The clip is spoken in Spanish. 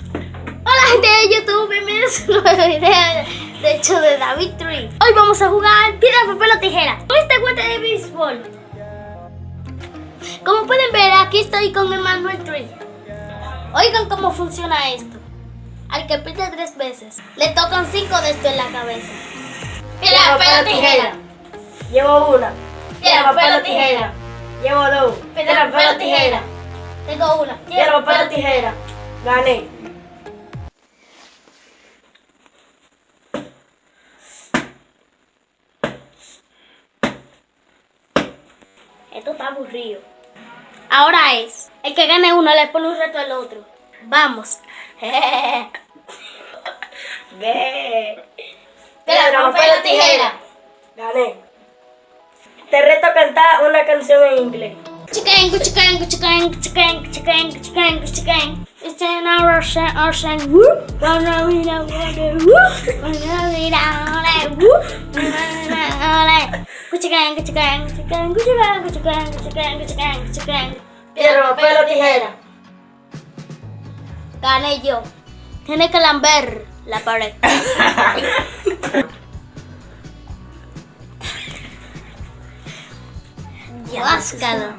Hola gente de YouTube, bienvenidos a un nuevo video de hecho de David Tree. Hoy vamos a jugar piedra, papel o tijera con este guante de béisbol. Como pueden ver, aquí estoy con Emmanuel Tree. Oigan cómo funciona esto. Al que pide tres veces, le tocan cinco de esto en la cabeza. Piedra, papel o tijera. Llevo una. Piedra, papel o tijera. Llevo dos. Piedra, papel o tijera. Tengo una. Piedra, papel o tijera. Gané. Esto está aburrido. Ahora es, el que gane uno le pone un reto al otro. Vamos. Ve. Piedra, papel o tijera. Gané. Te reto a cantar una canción en inglés. Chicken, chicken, chicken, chicken, chicken, chicken, chicken. It's an hour, sen, woo. Wanna be the one, woo. Wanna be the one, woo. Wanna Chicken, chicken, chicken, chicken, chicken, chicken, chicken, chicken. Piedra, papel o tijera. Gané yo. Tiene que lamber la pared. Que lascada.